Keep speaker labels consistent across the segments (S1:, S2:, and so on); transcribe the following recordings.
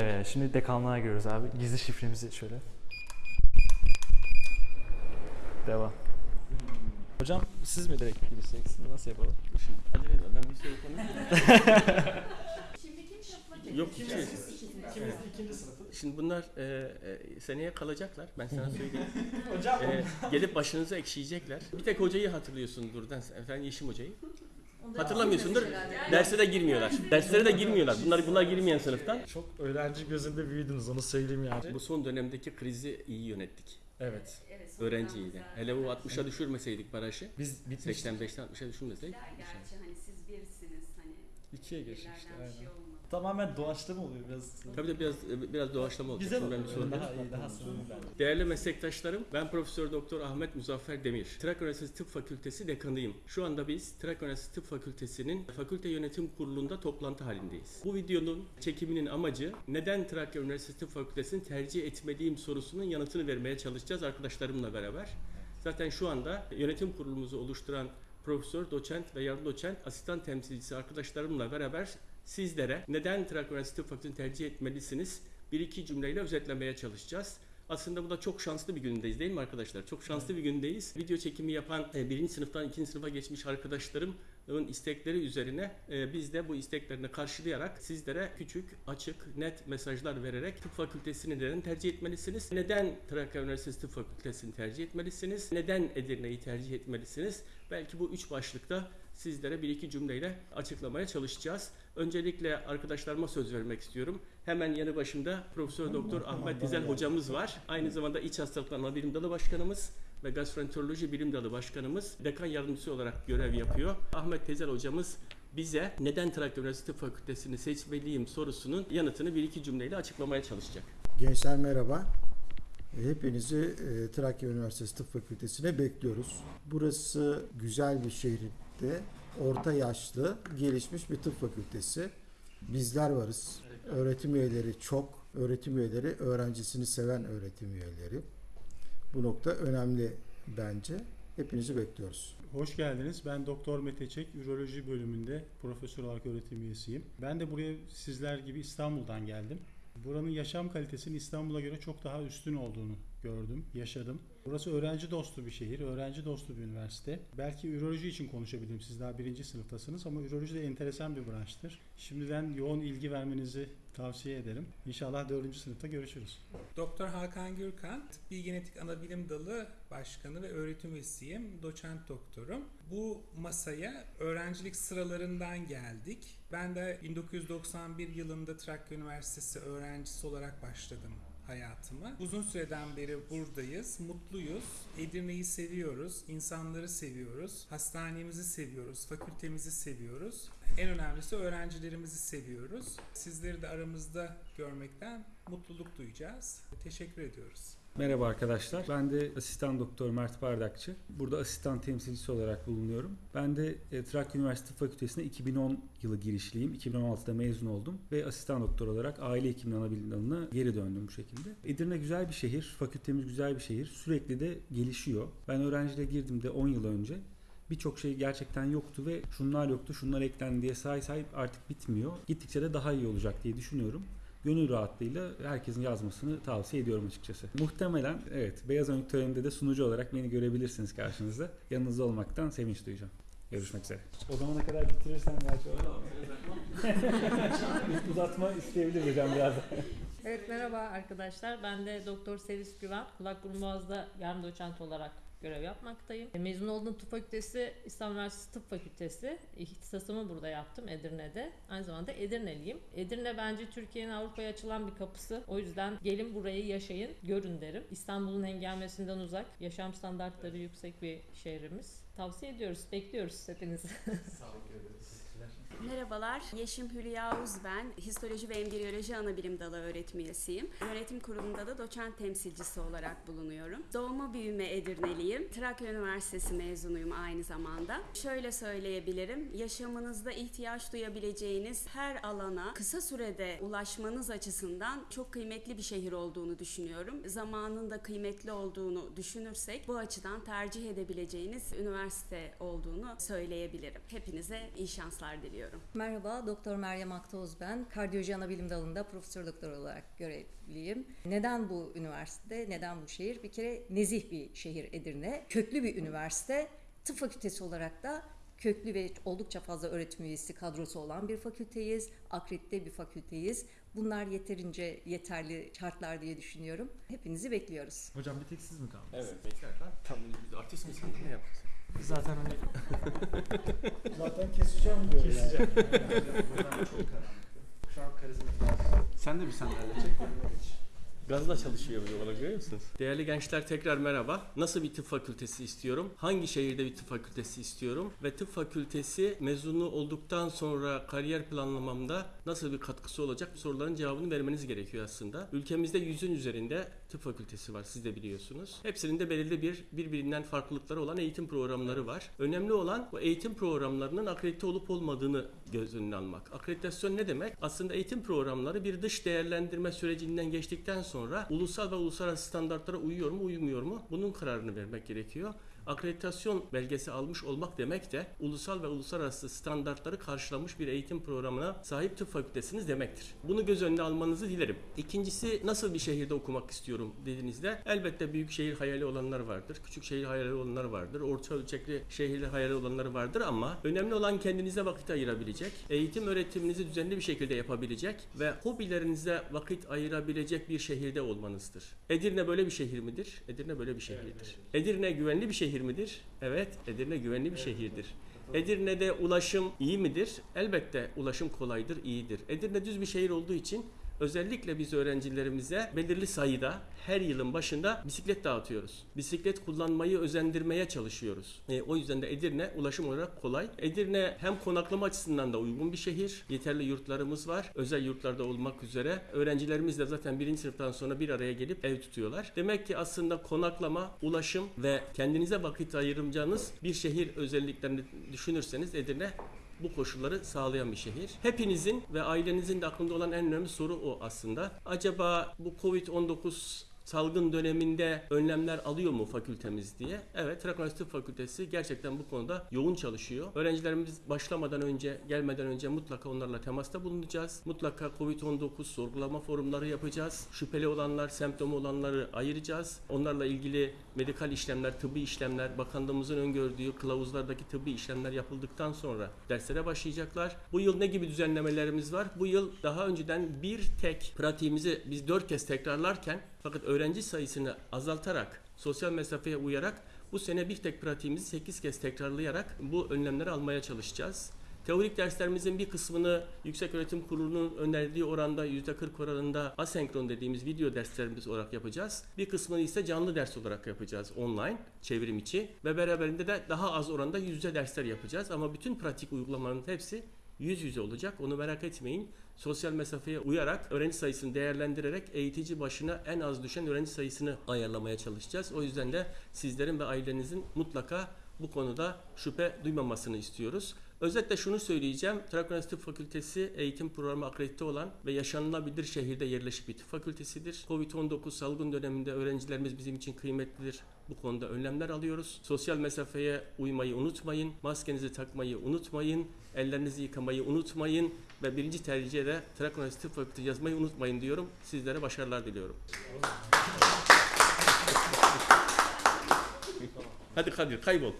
S1: Evet, şimdi dekanlığa giriyoruz abi. Gizli şifremizi şöyle. Devam. Hocam siz mi direkt gireceksiniz? Nasıl yapalım?
S2: Acele etme ben bir soru konuşayım.
S3: Şimdi kim sınıfa
S2: Yok iki.
S1: İkimiz ikinci sınıfı.
S2: Şimdi bunlar e, e, seneye kalacaklar. Ben sana söyleyeyim.
S1: Hocam.
S2: E, gelip başınıza ekşiyecekler. Bir tek hocayı hatırlıyorsundur. Efendim Yeşim hocayı. Hatırlamıyorsundur. Derse de girmiyorlar. Derslere de girmiyorlar. Bunlar bunlar girmeyen sınıftan.
S1: Çok öğrenci gözünde büyüdünüz onu söyleyeyim yani.
S2: Bu son dönemdeki krizi iyi yönettik.
S1: Evet.
S3: Evet,
S2: Öğrenciydi. Hele bu 60'a düşürmeseydik barajı.
S1: Biz bitmiş.
S2: 85'ten 60'a düşürmeseydik.
S3: Gerçi hani siz birsiniz hani
S1: İkiye geçmişti. Aynen.
S3: şey.
S1: Tamamen doğaçlama oluyor biraz.
S2: Tabii de biraz biraz doğaçlama olacak.
S1: Güzel
S2: ben bir
S1: oluyor.
S2: soru
S1: Daha iyi, daha bence.
S2: Değerli meslektaşlarım, ben Profesör Doktor Ahmet Muzaffer Demir. Trakya Üniversitesi Tıp Fakültesi dekanıyım. Şu anda biz Trakya Üniversitesi Tıp Fakültesi'nin Fakülte Yönetim Kurulu'nda toplantı halindeyiz. Bu videonun çekiminin amacı neden Trakya Üniversitesi Tıp Fakültesi'ni tercih etmeliyim sorusunun yanıtını vermeye çalışacağız arkadaşlarımla beraber. Zaten şu anda yönetim kurulumuzu oluşturan profesör, doçent ve yardım doçent, asistan temsilcisi arkadaşlarımla beraber sizlere neden Trakya Üniversitesi Tıp Fakültesi'ni tercih etmelisiniz bir iki cümleyle özetlemeye çalışacağız. Aslında bu da çok şanslı bir gündeyiz değil mi arkadaşlar? Çok şanslı bir gündeyiz. Video çekimi yapan e, birinci sınıftan ikinci sınıfa geçmiş arkadaşlarımın istekleri üzerine e, biz de bu isteklerini karşılayarak sizlere küçük, açık, net mesajlar vererek tıp fakültesini neden tercih etmelisiniz? Neden Trakya Üniversitesi Tıp Fakültesini tercih etmelisiniz? Neden Edirne'yi tercih etmelisiniz? Belki bu üç başlıkta sizlere bir iki cümleyle açıklamaya çalışacağız. Öncelikle arkadaşlarıma söz vermek istiyorum. Hemen yanı başımda Profesör Doktor Ahmet Dizel hocamız var. Aynı zamanda İç Hastalıklar Ana Bilim Dalı Başkanımız ve Gastroenteroloji Bilim Dalı Başkanımız dekan yardımcısı olarak görev yapıyor. Ahmet Tezel hocamız bize neden Trakya Üniversitesi Tıp Fakültesini seçmeliyim sorusunun yanıtını bir iki cümleyle açıklamaya çalışacak.
S4: Gençler merhaba. Hepinizi e, Trakya Üniversitesi Tıp Fakültesi'ne bekliyoruz. Burası güzel bir şehirde orta yaşlı, gelişmiş bir tıp fakültesi. Bizler varız. Öğretim üyeleri çok. Öğretim üyeleri öğrencisini seven öğretim üyeleri. Bu nokta önemli bence. Hepinizi bekliyoruz.
S5: Hoş geldiniz. Ben Doktor Mete Çek, Üroloji bölümünde profesör olarak öğretim üyesiyim. Ben de buraya sizler gibi İstanbul'dan geldim. Buranın yaşam kalitesinin İstanbul'a göre çok daha üstün olduğunu gördüm, yaşadım. Burası öğrenci dostu bir şehir, öğrenci dostu bir üniversite. Belki üroloji için konuşabilirim, siz daha birinci sınıftasınız ama üroloji de enteresan bir branştır. Şimdiden yoğun ilgi vermenizi tavsiye ederim. İnşallah dördüncü sınıfta görüşürüz.
S6: Doktor Hakan Gürkan, Tıbbi Genetik Anabilim Dalı Başkanı ve öğretim üyesiyim, doçent doktorum. Bu masaya öğrencilik sıralarından geldik. Ben de 1991 yılında Trakya Üniversitesi öğrencisi olarak başladım hayatıma. Uzun süreden beri buradayız, mutluyuz. Edirne'yi seviyoruz, insanları seviyoruz, hastanemizi seviyoruz, fakültemizi seviyoruz. En önemlisi öğrencilerimizi seviyoruz. Sizleri de aramızda görmekten mutluluk duyacağız. Teşekkür ediyoruz.
S7: Merhaba arkadaşlar. Ben de asistan doktor Mert Bardakçı. Burada asistan temsilcisi olarak bulunuyorum. Ben de e, Trakya Üniversitesi Fakültesi'ne 2010 yılı girişliyim. 2016'da mezun oldum ve asistan doktor olarak aile hekimliği ana bilim geri döndüm bu şekilde. Edirne güzel bir şehir, fakültemiz güzel bir şehir. Sürekli de gelişiyor. Ben öğrenciliğe girdiğimde 10 yıl önce birçok şey gerçekten yoktu ve şunlar yoktu, şunlar eklendi diye say say artık bitmiyor. Gittikçe de daha iyi olacak diye düşünüyorum gönül rahatlığıyla herkesin yazmasını tavsiye ediyorum açıkçası. Muhtemelen evet Beyaz Önlük töreninde de sunucu olarak beni görebilirsiniz karşınızda. Yanınızda olmaktan sevinç duyacağım. Görüşmek üzere. O zamana kadar bitirirsen belki uzatma isteyebiliriz hocam biraz.
S8: Evet merhaba arkadaşlar. Ben de Doktor Sevis Güven. Kulak burun boğazda yardım doçent olarak görev yapmaktayım. E, Mezun olduğum tıp fakültesi İstanbul Üniversitesi Tıp Fakültesi. İhtisasımı burada yaptım Edirne'de. Aynı zamanda Edirneliyim. Edirne bence Türkiye'nin Avrupa'ya açılan bir kapısı. O yüzden gelin burayı yaşayın, görün derim. İstanbul'un hengamesinden uzak, yaşam standartları yüksek bir şehrimiz. Tavsiye ediyoruz, bekliyoruz hepinizi.
S9: Merhabalar, Yeşim Hülya Uz ben. Histoloji ve Embriyoloji Anabilim Dalı öğretim üyesiyim. Yönetim kurulunda da doçent temsilcisi olarak bulunuyorum. Doğma büyüme Edirneliyim. Trakya Üniversitesi mezunuyum aynı zamanda. Şöyle söyleyebilirim, yaşamınızda ihtiyaç duyabileceğiniz her alana kısa sürede ulaşmanız açısından çok kıymetli bir şehir olduğunu düşünüyorum. Zamanın da kıymetli olduğunu düşünürsek bu açıdan tercih edebileceğiniz üniversite olduğunu söyleyebilirim. Hepinize iyi şanslar diliyorum.
S10: Merhaba, Doktor Meryem Aktoz ben. Kardiyoloji Anabilim Dalı'nda profesör doktor olarak görevliyim. Neden bu üniversite, neden bu şehir? Bir kere nezih bir şehir Edirne. Köklü bir üniversite. Tıp fakültesi olarak da köklü ve oldukça fazla öğretim üyesi kadrosu olan bir fakülteyiz. Akredite bir fakülteyiz. Bunlar yeterince yeterli şartlar diye düşünüyorum. Hepinizi bekliyoruz.
S1: Hocam bir tek siz mi kaldınız?
S2: Evet bekler lan. Tamam biz artist misin? Ne yaparsın?
S1: Zaten hani
S4: Zaten keseceğim diyor yani.
S1: keseceğim. Buradan çok karanlık. Şu an karizmatik. Sen de bir sandalye çek.
S2: Gazla çalışıyor böyle olarak görüyor musunuz? Değerli gençler tekrar merhaba. Nasıl bir tıp fakültesi istiyorum? Hangi şehirde bir tıp fakültesi istiyorum? Ve tıp fakültesi mezunu olduktan sonra kariyer planlamamda nasıl bir katkısı olacak? Bu soruların cevabını vermeniz gerekiyor aslında. Ülkemizde yüzün üzerinde tıp fakültesi var siz de biliyorsunuz. Hepsinin de belirli bir birbirinden farklılıkları olan eğitim programları var. Önemli olan bu eğitim programlarının akredite olup olmadığını göz önüne almak. Akreditasyon ne demek? Aslında eğitim programları bir dış değerlendirme sürecinden geçtikten sonra ulusal ve uluslararası standartlara uyuyor mu uymuyor mu? Bunun kararını vermek gerekiyor. Akreditasyon belgesi almış olmak demek de ulusal ve uluslararası standartları karşılamış bir eğitim programına sahip tıp fakültesiniz demektir. Bunu göz önüne almanızı dilerim. İkincisi nasıl bir şehirde okumak istiyorum dediğinizde elbette büyük şehir hayali olanlar vardır. Küçük şehir hayali olanlar vardır. Orta ölçekli şehir hayali olanlar vardır ama önemli olan kendinize vakit ayırabilecek, eğitim öğretiminizi düzenli bir şekilde yapabilecek ve hobilerinize vakit ayırabilecek bir şehirde olmanızdır. Edirne böyle bir şehir midir? Edirne böyle bir şehirdir. Edirne güvenli bir şehir midir? Evet, Edirne güvenli bir şehirdir. Edirne'de ulaşım iyi midir? Elbette ulaşım kolaydır, iyidir. Edirne düz bir şehir olduğu için özellikle biz öğrencilerimize belirli sayıda her yılın başında bisiklet dağıtıyoruz. Bisiklet kullanmayı özendirmeye çalışıyoruz. E, o yüzden de Edirne ulaşım olarak kolay. Edirne hem konaklama açısından da uygun bir şehir. Yeterli yurtlarımız var. Özel yurtlarda olmak üzere. Öğrencilerimiz de zaten birinci sınıftan sonra bir araya gelip ev tutuyorlar. Demek ki aslında konaklama, ulaşım ve kendinize vakit ayıracağınız bir şehir özelliklerini düşünürseniz Edirne bu koşulları sağlayan bir şehir. Hepinizin ve ailenizin de aklında olan en önemli soru o aslında. Acaba bu Covid-19 salgın döneminde önlemler alıyor mu fakültemiz diye. Evet, Trakya Üniversitesi Fakültesi gerçekten bu konuda yoğun çalışıyor. Öğrencilerimiz başlamadan önce, gelmeden önce mutlaka onlarla temasta bulunacağız. Mutlaka Covid-19 sorgulama forumları yapacağız. Şüpheli olanlar, semptomu olanları ayıracağız. Onlarla ilgili medikal işlemler, tıbbi işlemler, bakanlığımızın öngördüğü kılavuzlardaki tıbbi işlemler yapıldıktan sonra derslere başlayacaklar. Bu yıl ne gibi düzenlemelerimiz var? Bu yıl daha önceden bir tek pratiğimizi biz dört kez tekrarlarken fakat öğrenci sayısını azaltarak, sosyal mesafeye uyarak bu sene bir tek pratiğimizi 8 kez tekrarlayarak bu önlemleri almaya çalışacağız. Teorik derslerimizin bir kısmını Yüksek Öğretim Kurulu'nun önerdiği oranda %40 oranında asenkron dediğimiz video derslerimiz olarak yapacağız. Bir kısmını ise canlı ders olarak yapacağız online, çevrim içi ve beraberinde de daha az oranda yüz yüze dersler yapacağız. Ama bütün pratik uygulamaların hepsi yüz yüze olacak. Onu merak etmeyin. Sosyal mesafeye uyarak öğrenci sayısını değerlendirerek eğitici başına en az düşen öğrenci sayısını ayarlamaya çalışacağız. O yüzden de sizlerin ve ailenizin mutlaka bu konuda şüphe duymamasını istiyoruz. Özetle şunu söyleyeceğim. Trakya Tıp Fakültesi eğitim programı akredite olan ve yaşanılabilir şehirde yerleşik bir fakültesidir. Covid-19 salgın döneminde öğrencilerimiz bizim için kıymetlidir. Bu konuda önlemler alıyoruz. Sosyal mesafeye uymayı unutmayın. Maskenizi takmayı unutmayın. Ellerinizi yıkamayı unutmayın. Ve birinci tercihe de Trakya Tıp Fakültesi yazmayı unutmayın diyorum. Sizlere başarılar diliyorum. Hadi Kadir kaybol.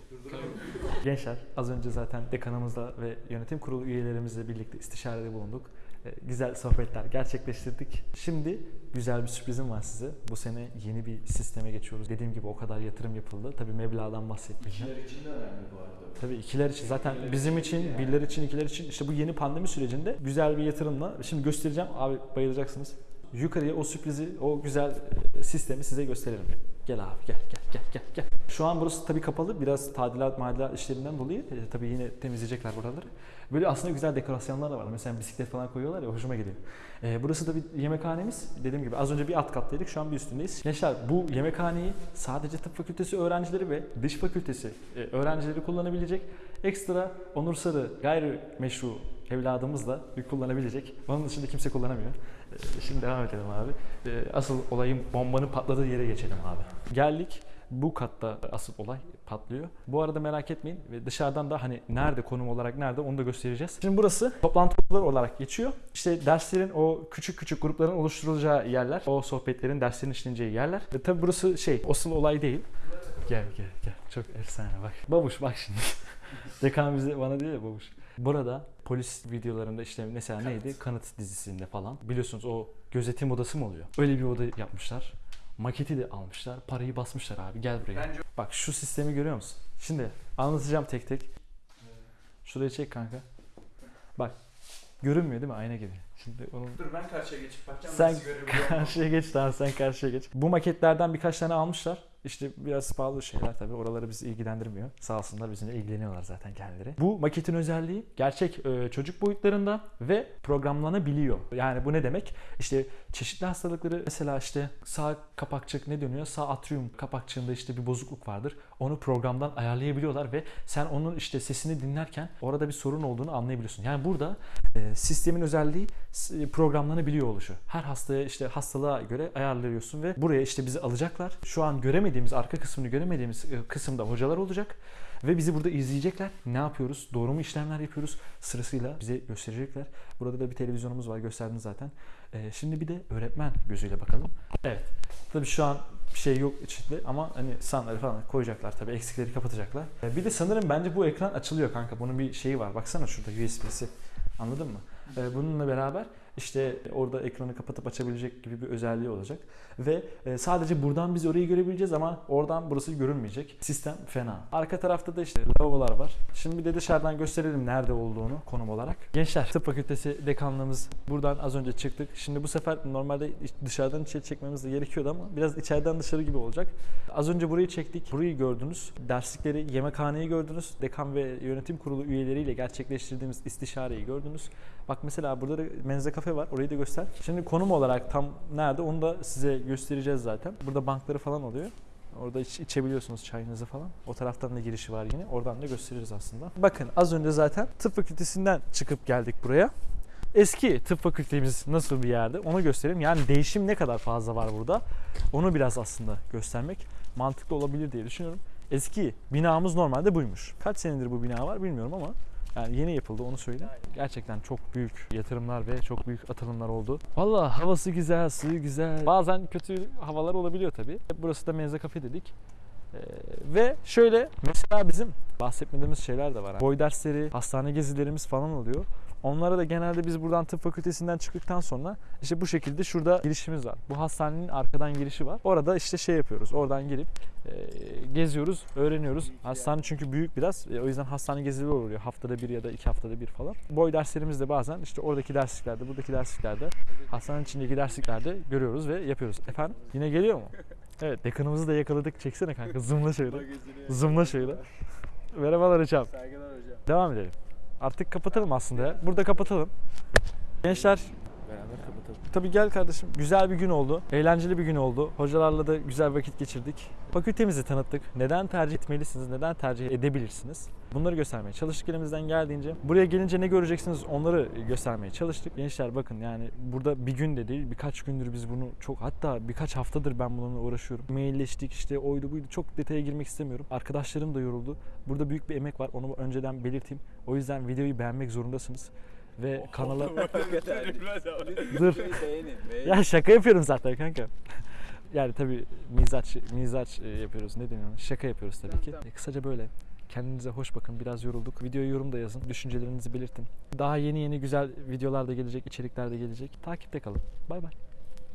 S1: Gençler az önce zaten dekanımızla ve yönetim kurulu üyelerimizle birlikte istişarede bulunduk. Ee, Güzel sohbetler gerçekleştirdik. Şimdi güzel bir sürprizim var size. Bu sene yeni bir sisteme geçiyoruz. Dediğim gibi o kadar yatırım yapıldı. Tabii meblağdan bahsetmeyeceğim.
S7: İkiler için de önemli bu arada.
S1: Tabii ikiler için zaten bizim için, birler için, ikiler için işte bu yeni pandemi sürecinde güzel bir yatırımla şimdi göstereceğim. Abi bayılacaksınız. Yukarıya o sürprizi, o güzel e, sistemi size gösterelim. Gel abi gel gel gel gel gel. Şu an burası tabii kapalı. Biraz tadilat madilat işlerinden dolayı e, tabii yine temizleyecekler buraları. Böyle aslında güzel dekorasyonlar da var. Mesela bisiklet falan koyuyorlar ya hoşuma gidiyor. E, burası da bir yemekhanemiz. Dediğim gibi az önce bir alt kattaydık şu an bir üstündeyiz. Gençler bu yemekhaneyi sadece tıp fakültesi öğrencileri ve dış fakültesi e, öğrencileri kullanabilecek. Ekstra Onur Sarı gayrimeşru evladımız da bir kullanabilecek. Onun dışında kimse kullanamıyor. E, Şimdi devam edelim abi. E, Asıl olayın bombanın patladığı yere geçelim abi. Geldik. Bu katta asıl olay patlıyor. Bu arada merak etmeyin ve dışarıdan da hani nerede konum olarak nerede onu da göstereceğiz. Şimdi burası toplantı odaları olarak geçiyor. İşte derslerin o küçük küçük grupların oluşturulacağı yerler. O sohbetlerin derslerin işleneceği yerler. Ve tabi burası şey asıl olay değil. Gel gel gel. Çok efsane bak. Babuş bak şimdi. Dekan bize bana diyor ya babuş. Burada polis videolarında işte mesela neydi? Kanıt dizisinde falan. Biliyorsunuz o gözetim odası mı oluyor? Öyle bir oda yapmışlar. Maketi de almışlar. Parayı basmışlar abi. Gel buraya. Bak şu sistemi görüyor musun? Şimdi anlatacağım tek tek. Şurayı çek kanka. Bak. Görünmüyor değil mi? Ayna gibi. Şimdi onun
S7: Dur ben karşıya geçip bakacağım.
S1: sen karşıya geç tamam sen karşıya geç. Bu maketlerden birkaç tane almışlar. İşte biraz pahalı şeyler tabii. Oraları bizi ilgilendirmiyor. Sağ olsunlar bizimle ilgileniyorlar zaten kendileri. Bu maketin özelliği gerçek e, çocuk boyutlarında ve programlanabiliyor. Yani bu ne demek? İşte çeşitli hastalıkları mesela işte sağ kapakçık ne dönüyor? Sağ atrium kapakçığında işte bir bozukluk vardır. Onu programdan ayarlayabiliyorlar ve sen onun işte sesini dinlerken orada bir sorun olduğunu anlayabiliyorsun. Yani burada e, sistemin özelliği s- programlanabiliyor oluşu. Her hastaya işte hastalığa göre ayarlıyorsun ve buraya işte bizi alacaklar. Şu an göremediğimiz arka kısmını göremediğimiz e, kısımda hocalar olacak ve bizi burada izleyecekler. Ne yapıyoruz? Doğru mu işlemler yapıyoruz? Sırasıyla bize gösterecekler. Burada da bir televizyonumuz var gösterdim zaten. E, şimdi bir de öğretmen gözüyle bakalım. Evet. Tabii şu an bir şey yok içinde ama hani sanları falan koyacaklar tabii eksikleri kapatacaklar. E, Bir de sanırım bence bu ekran açılıyor kanka. Bunun bir şeyi var. Baksana şurada USB'si. Anladın mı? E, Bununla beraber işte orada ekranı kapatıp açabilecek gibi bir özelliği olacak. Ve e, sadece buradan biz orayı görebileceğiz ama oradan burası görünmeyecek. Sistem fena. Arka tarafta da işte lavabolar var. Şimdi bir de dışarıdan gösterelim nerede olduğunu konum olarak. Gençler Tıp Fakültesi dekanlığımız buradan az önce çıktık. Şimdi bu sefer normalde dışarıdan içeri çekmemiz de gerekiyordu ama biraz içeriden dışarı gibi olacak. Az önce burayı çektik. Burayı gördünüz. Derslikleri, yemekhaneyi gördünüz. Dekan ve yönetim kurulu üyeleriyle gerçekleştirdiğimiz istişareyi gördünüz. Bak mesela burada da menze kafe var. Orayı da göster. Şimdi konum olarak tam nerede onu da size göstereceğiz zaten. Burada bankları falan oluyor. Orada iç, içebiliyorsunuz çayınızı falan. O taraftan da girişi var yine. Oradan da gösteririz aslında. Bakın az önce zaten tıp fakültesinden çıkıp geldik buraya. Eski tıp fakültemiz nasıl bir yerde onu göstereyim. Yani değişim ne kadar fazla var burada. Onu biraz aslında göstermek mantıklı olabilir diye düşünüyorum. Eski binamız normalde buymuş. Kaç senedir bu bina var bilmiyorum ama yani yeni yapıldı onu söyleyeyim. Gerçekten çok büyük yatırımlar ve çok büyük atılımlar oldu. Valla havası güzel, suyu güzel. Bazen kötü havalar olabiliyor tabii. Burası da Menze Kafe dedik. Ee, ve şöyle mesela bizim bahsetmediğimiz şeyler de var. Boy dersleri, hastane gezilerimiz falan oluyor. Onlara da genelde biz buradan tıp fakültesinden çıktıktan sonra işte bu şekilde şurada girişimiz var. Bu hastanenin arkadan girişi var. Orada işte şey yapıyoruz. Oradan girip e, geziyoruz, öğreniyoruz. Hastane çünkü büyük biraz. E, o yüzden hastane gezileri oluyor. Haftada bir ya da iki haftada bir falan. Boy derslerimiz de bazen işte oradaki dersliklerde, buradaki dersliklerde, hastanenin içindeki dersliklerde görüyoruz ve yapıyoruz. Efendim? Yine geliyor mu? Evet, dekanımızı da yakaladık. Çeksene kanka. Zoom'la şöyle. Zoom'la şöyle. Merhabalar hocam.
S11: Saygılar hocam.
S1: Devam edelim. Artık kapatalım aslında. Burada kapatalım. Gençler
S11: Kapatalım.
S1: tabii gel kardeşim. Güzel bir gün oldu. Eğlenceli bir gün oldu. Hocalarla da güzel vakit geçirdik. Fakültemizi tanıttık. Neden tercih etmelisiniz? Neden tercih edebilirsiniz? Bunları göstermeye çalıştık elimizden geldiğince. Buraya gelince ne göreceksiniz onları göstermeye çalıştık. Gençler bakın yani burada bir gün de değil birkaç gündür biz bunu çok hatta birkaç haftadır ben bununla uğraşıyorum. Mailleştik işte oydu buydu çok detaya girmek istemiyorum. Arkadaşlarım da yoruldu. Burada büyük bir emek var onu önceden belirteyim. O yüzden videoyu beğenmek zorundasınız. Ve kanala Dur. Ya şaka yapıyorum zaten kanka. Yani tabii mizaç mizaç e, yapıyoruz. Ne deniyor? Şaka yapıyoruz tabii ki. E, Kısaca böyle. Kendinize hoş bakın. Biraz yorulduk. Videoya yorum da yazın. Düşüncelerinizi belirtin. Daha yeni yeni güzel videolar da gelecek, içerikler de gelecek. Takipte kalın. Bay bay.